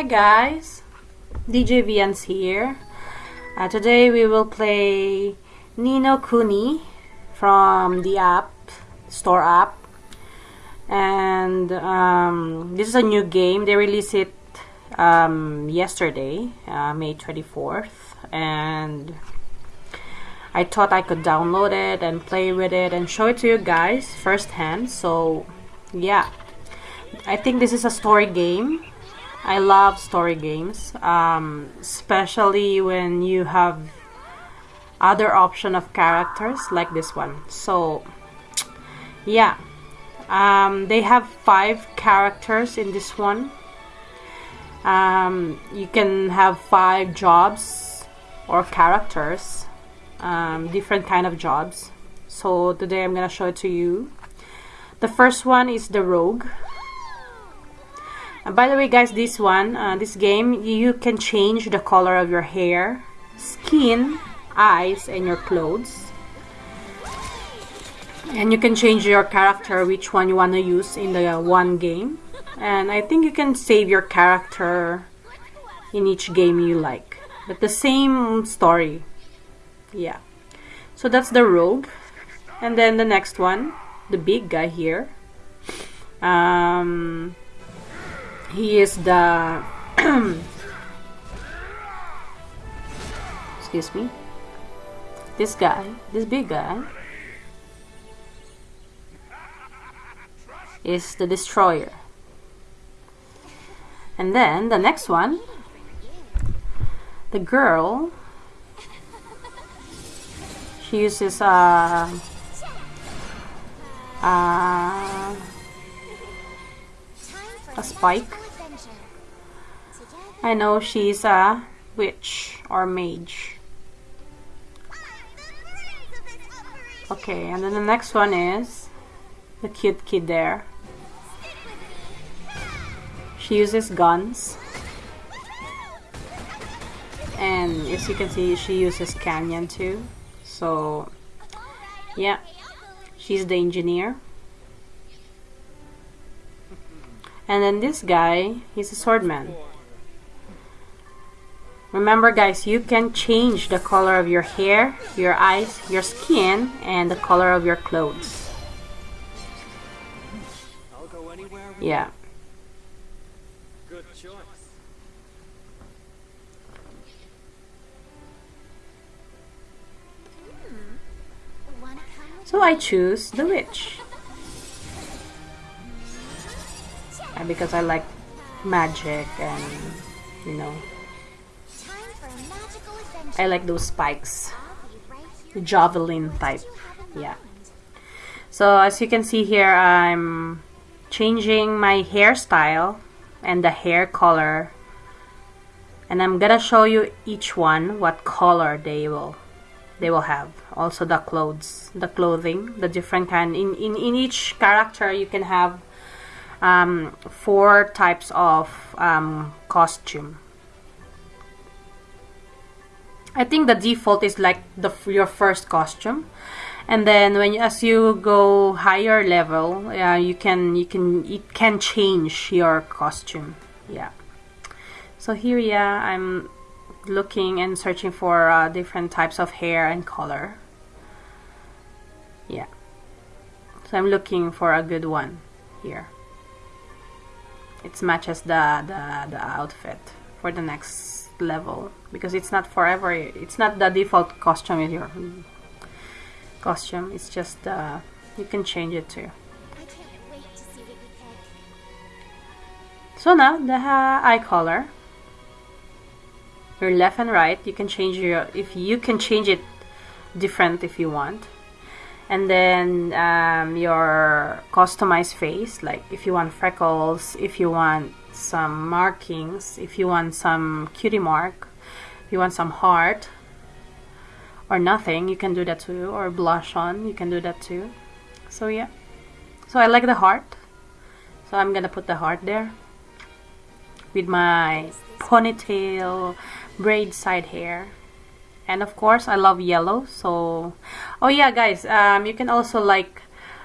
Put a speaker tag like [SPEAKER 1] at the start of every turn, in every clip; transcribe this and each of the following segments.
[SPEAKER 1] Hi guys, DJ Vians here. Uh, today we will play Ni no Kuni from the app, store app. And um, this is a new game. They released it um, yesterday, uh, May 24th. And I thought I could download it and play with it and show it to you guys firsthand. So yeah, I think this is a story game. I love story games, um, especially when you have other option of characters like this one. So yeah, um, they have five characters in this one. Um, you can have five jobs or characters um, different kind of jobs so today I'm gonna show it to you the first one is the rogue by the way guys this one uh, this game you can change the color of your hair skin eyes and your clothes. And you can change your character which one you want to use in the uh, one game. And I think you can save your character in each game you like. But the same story. Yeah. So that's the rogue. And then the next one the big guy here. Um, he is the excuse me this guy this big guy is the destroyer and then the next one the girl she uses uh, uh, a spike. I know she's a witch or mage. Okay, and then the next one is the cute kid there. She uses guns. And as you can see, she uses canyon too so yeah she's the engineer and then this guy he's a swordman remember guys you can change the color of your hair your eyes your skin and the color of your clothes yeah Good choice. So I choose the witch. And because I like magic and, you know, I like those spikes. Javelin type. Yeah. So as you can see here, I'm changing my hairstyle and the hair color. And I'm gonna show you each one what color they will they will have also the clothes the clothing the different kind in in, in each character you can have um, four types of um, costume I think the default is like the your first costume. And then when as you go higher level uh, you can you can it can change your costume. Yeah. So here yeah I'm looking and searching for uh, different types of hair and color. Yeah. So I'm looking for a good one here. It matches the, the, the outfit for the next level because it's not forever it's not the default costume with your costume it's just uh, you can change it too. So now the uh, eye color. Your left and right you can change your if you can change it different if you want. And then um, your customized face like if you want freckles if you want some markings if you want some cutie mark if you want some heart or nothing you can do that too or blush on you can do that too. So yeah. So I like the heart. So I'm gonna put the heart there with my ponytail braid side hair. And of course I love yellow so oh yeah guys um, you can also like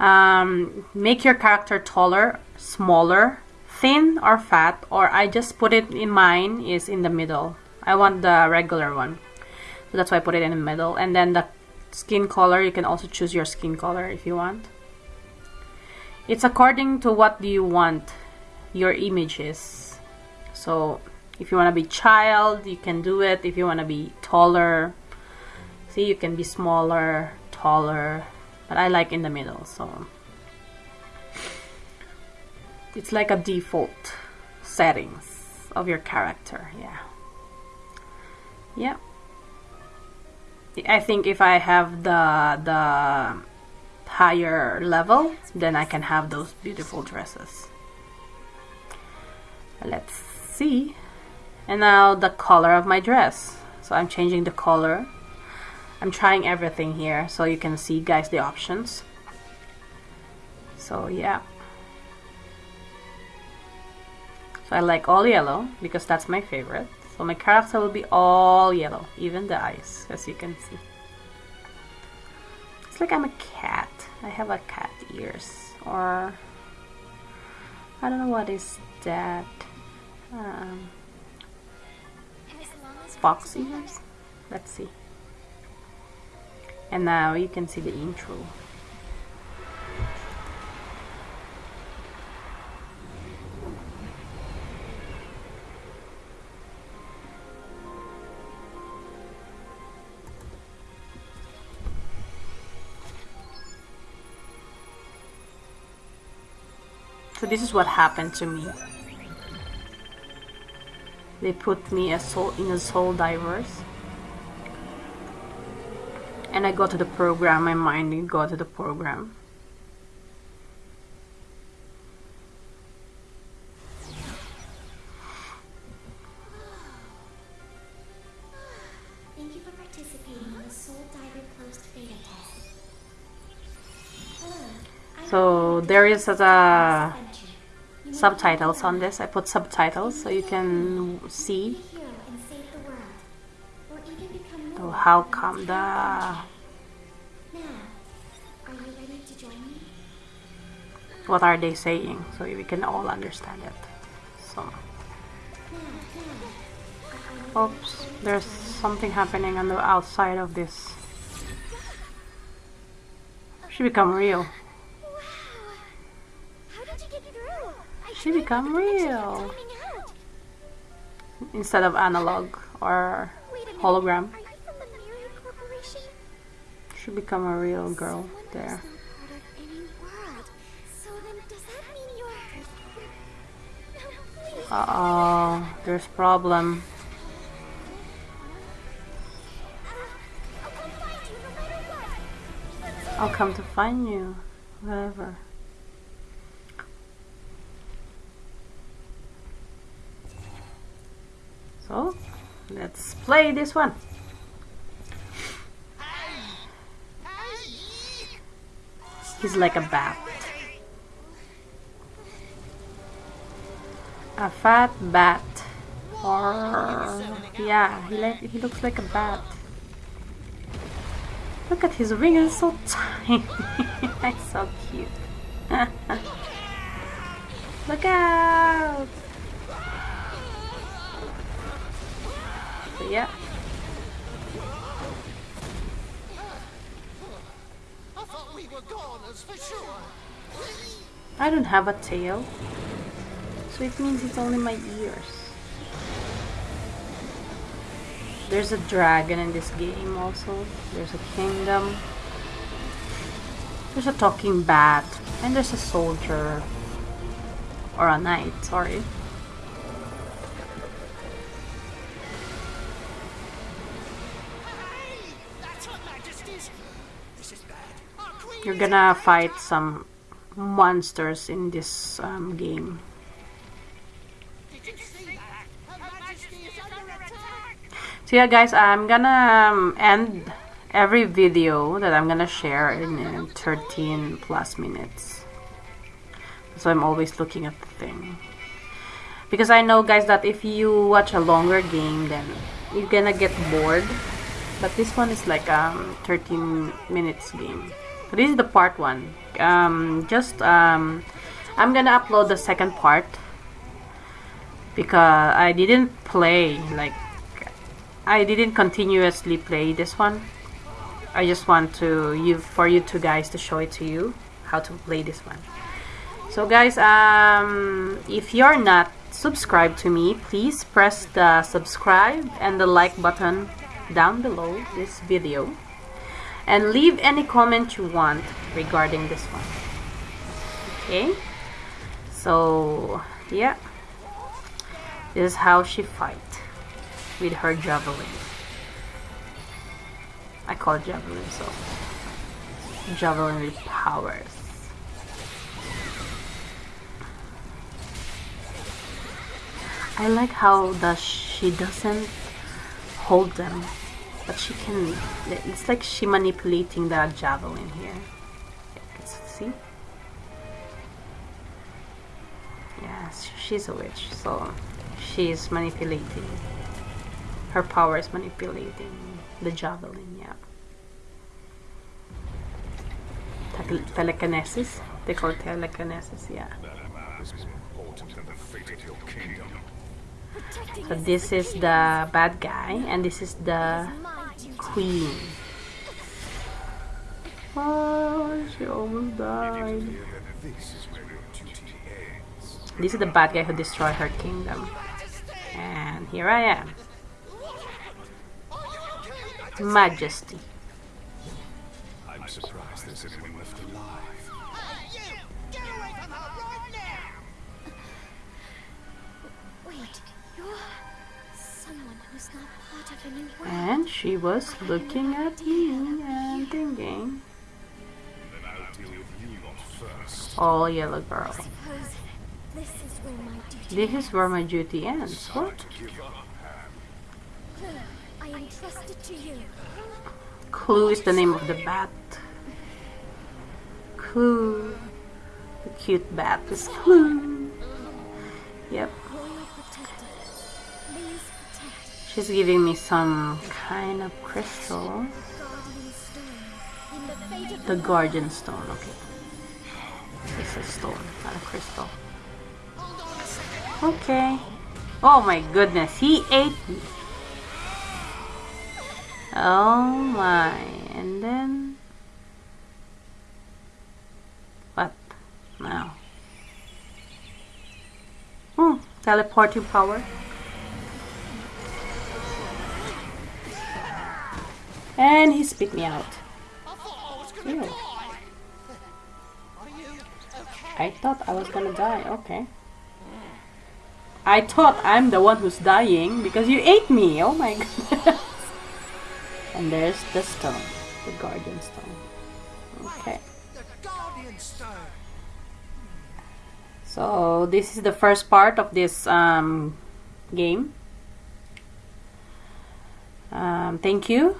[SPEAKER 1] um, make your character taller smaller thin or fat or I just put it in mine is in the middle. I want the regular one. So that's why I put it in the middle. And then the skin color you can also choose your skin color if you want. It's according to what do you want your image is. So if you want to be child you can do it. If you want to be taller see you can be smaller taller. But I like in the middle so it's like a default settings of your character yeah. Yeah. I think if I have the the higher level then I can have those beautiful dresses. Let's see. And now the color of my dress. So I'm changing the color. I'm trying everything here so you can see guys the options. So yeah so I like all yellow because that's my favorite. So my character will be all yellow even the eyes as you can see. It's like I'm a cat. I have a cat ears or I don't know what is that um, fox ears? Let's see. And now you can see the intro. This is what happened to me. They put me a soul in a soul divers and I go to the program, my mind go to the program.
[SPEAKER 2] Thank you for participating in the Soul Diver Closed Beta Test.
[SPEAKER 1] So there is a subtitles on this. I put subtitles so you can see so how come the what are they saying so we can all understand it. So oops there's something happening on the outside of this. She become real she become real instead of analog or hologram should become a real girl there. Uh oh, there's problem. I'll come to find you, whatever. So, let's play this one. He's like a bat. A fat bat. Yeah, he like he looks like a bat. Look at his ring, it's so tiny. That's so cute. Look out! So yeah. I don't have a tail. So it means it's only my ears. There's a dragon in this game also. There's a kingdom. There's a talking bat. And there's a soldier. Or a knight, sorry. You're gonna fight some monsters in this um, game. So yeah guys, I'm gonna um, end every video that I'm gonna share in uh, 13 plus minutes. So I'm always looking at the thing. Because I know guys that if you watch a longer game then you're gonna get bored. But this one is like um 13 minutes game. So this is the part one. Um, just um, I'm gonna upload the second part because I didn't play like I didn't continuously play this one. I just want to you for you two guys to show it to you how to play this one. So guys, um, if you're not subscribed to me, please press the subscribe and the like button down below this video and leave any comment you want regarding this one. Okay, so yeah, this is how she fight with her javelin. I call it javelin, so javelin with powers. I like how the she doesn't hold them, but she can. It's like she manipulating the javelin here. See? Yes, she's a witch, so she's manipulating. Her power is manipulating the javelin. Yeah. Tele telekinesis. They call it telekinesis. Yeah. So this is the bad guy, and this is the queen. Oh, she almost died. This is the bad guy who destroyed her kingdom. And here I am. Majesty.
[SPEAKER 3] I'm surprised there's anyone left alive.
[SPEAKER 2] Wait, you're someone
[SPEAKER 1] And she was looking at me and thinking, oh yellow girl.
[SPEAKER 2] This is where my duty
[SPEAKER 1] ends. What?
[SPEAKER 2] Clue
[SPEAKER 1] is the name of the bat. Clue. The cute bat is Clue. Yep. She's giving me some kind of crystal. The Guardian Stone, okay. It's a stone, not a crystal. Okay. Oh my goodness, he ate me. Oh my, and then... What now? Hmm, teleporting power. And he spit me out. Ew. I thought I was gonna die, okay. I thought I'm the one who's dying because you ate me, oh my goodness. and there's the stone, the guardian stone. Okay.
[SPEAKER 4] The Guardian Stone.
[SPEAKER 1] So this is the first part of this um, game. Um, thank you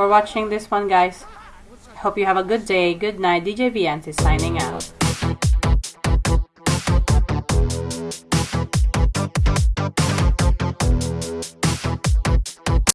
[SPEAKER 1] for watching this one guys. Hope you have a good day. Good night. DJ Viancy signing out.